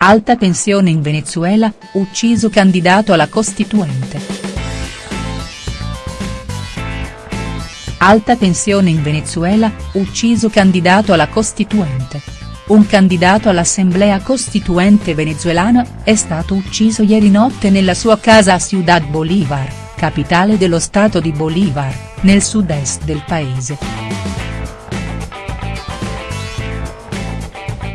Alta tensione in Venezuela, ucciso candidato alla Costituente. Alta tensione in Venezuela, ucciso candidato alla Costituente. Un candidato all'Assemblea Costituente venezuelana, è stato ucciso ieri notte nella sua casa a Ciudad Bolívar, capitale dello stato di Bolívar, nel sud-est del paese.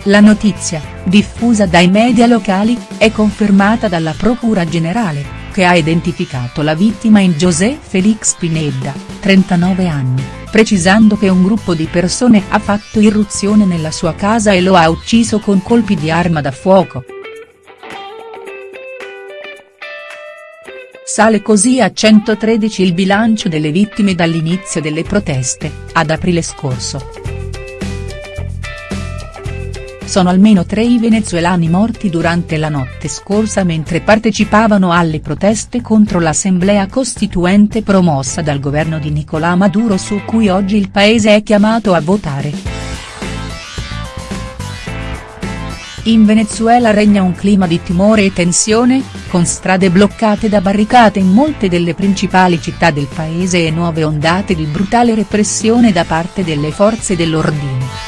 La notizia, diffusa dai media locali, è confermata dalla Procura Generale, che ha identificato la vittima in José Félix Pineda, 39 anni, precisando che un gruppo di persone ha fatto irruzione nella sua casa e lo ha ucciso con colpi di arma da fuoco. Sale così a 113 il bilancio delle vittime dall'inizio delle proteste, ad aprile scorso. Sono almeno tre i venezuelani morti durante la notte scorsa mentre partecipavano alle proteste contro l'assemblea costituente promossa dal governo di Nicolà Maduro su cui oggi il paese è chiamato a votare. In Venezuela regna un clima di timore e tensione, con strade bloccate da barricate in molte delle principali città del paese e nuove ondate di brutale repressione da parte delle forze dell'ordine.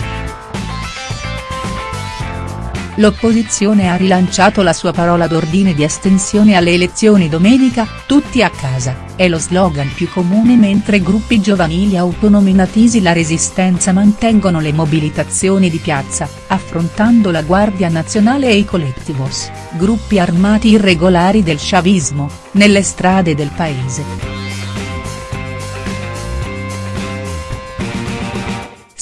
L'opposizione ha rilanciato la sua parola d'ordine di astensione alle elezioni domenica, tutti a casa, è lo slogan più comune mentre gruppi giovanili autonominatisi la resistenza mantengono le mobilitazioni di piazza, affrontando la Guardia Nazionale e i colectivos, gruppi armati irregolari del chavismo, nelle strade del paese.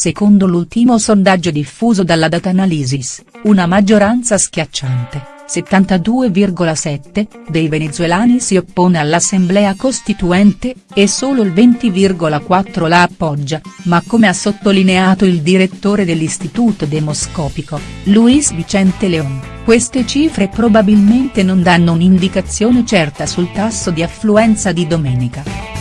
Secondo l'ultimo sondaggio diffuso dalla Data Analysis, una maggioranza schiacciante, 72,7, dei venezuelani si oppone all'Assemblea Costituente, e solo il 20,4 la appoggia, ma come ha sottolineato il direttore dell'Istituto Demoscopico, Luis Vicente León, queste cifre probabilmente non danno un'indicazione certa sul tasso di affluenza di domenica.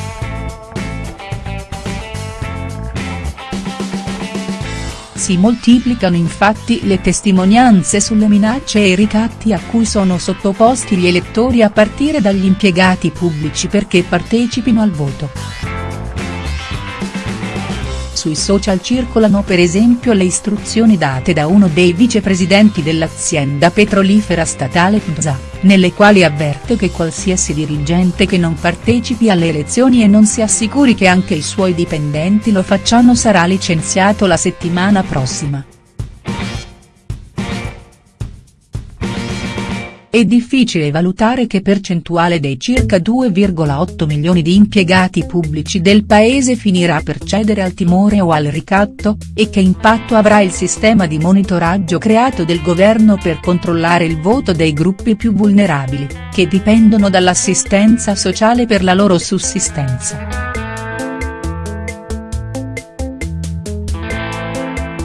Si moltiplicano infatti le testimonianze sulle minacce e i ricatti a cui sono sottoposti gli elettori a partire dagli impiegati pubblici perché partecipino al voto. Sui social circolano per esempio le istruzioni date da uno dei vicepresidenti dell'azienda petrolifera statale PMSA, nelle quali avverte che qualsiasi dirigente che non partecipi alle elezioni e non si assicuri che anche i suoi dipendenti lo facciano sarà licenziato la settimana prossima. È difficile valutare che percentuale dei circa 2,8 milioni di impiegati pubblici del paese finirà per cedere al timore o al ricatto, e che impatto avrà il sistema di monitoraggio creato del governo per controllare il voto dei gruppi più vulnerabili, che dipendono dall'assistenza sociale per la loro sussistenza.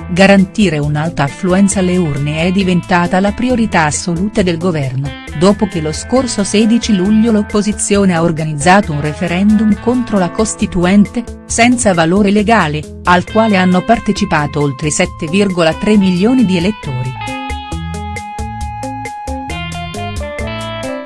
Garantire un'alta affluenza alle urne è diventata la priorità assoluta del governo, dopo che lo scorso 16 luglio l'opposizione ha organizzato un referendum contro la Costituente, senza valore legale, al quale hanno partecipato oltre 7,3 milioni di elettori.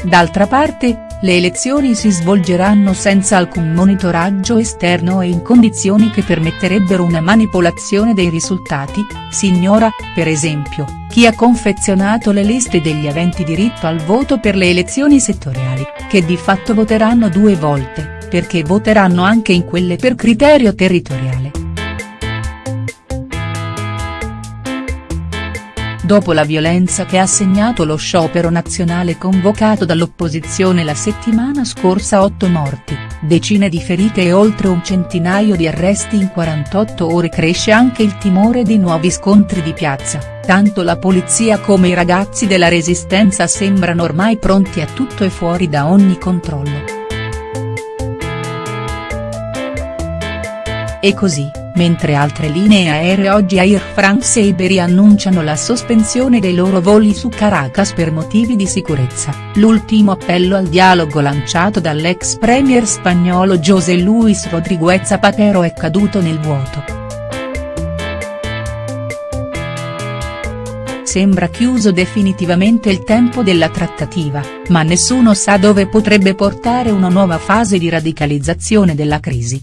D'altra parte, le elezioni si svolgeranno senza alcun monitoraggio esterno e in condizioni che permetterebbero una manipolazione dei risultati, si ignora, per esempio, chi ha confezionato le liste degli aventi diritto al voto per le elezioni settoriali, che di fatto voteranno due volte, perché voteranno anche in quelle per criterio territoriale. Dopo la violenza che ha segnato lo sciopero nazionale convocato dall'opposizione la settimana scorsa 8 morti, decine di ferite e oltre un centinaio di arresti in 48 ore cresce anche il timore di nuovi scontri di piazza, tanto la polizia come i ragazzi della resistenza sembrano ormai pronti a tutto e fuori da ogni controllo. E così mentre altre linee aeree oggi Air France e Iberia annunciano la sospensione dei loro voli su Caracas per motivi di sicurezza, l'ultimo appello al dialogo lanciato dall'ex premier spagnolo José Luis Rodríguez Zapatero è caduto nel vuoto. sembra chiuso definitivamente il tempo della trattativa, ma nessuno sa dove potrebbe portare una nuova fase di radicalizzazione della crisi.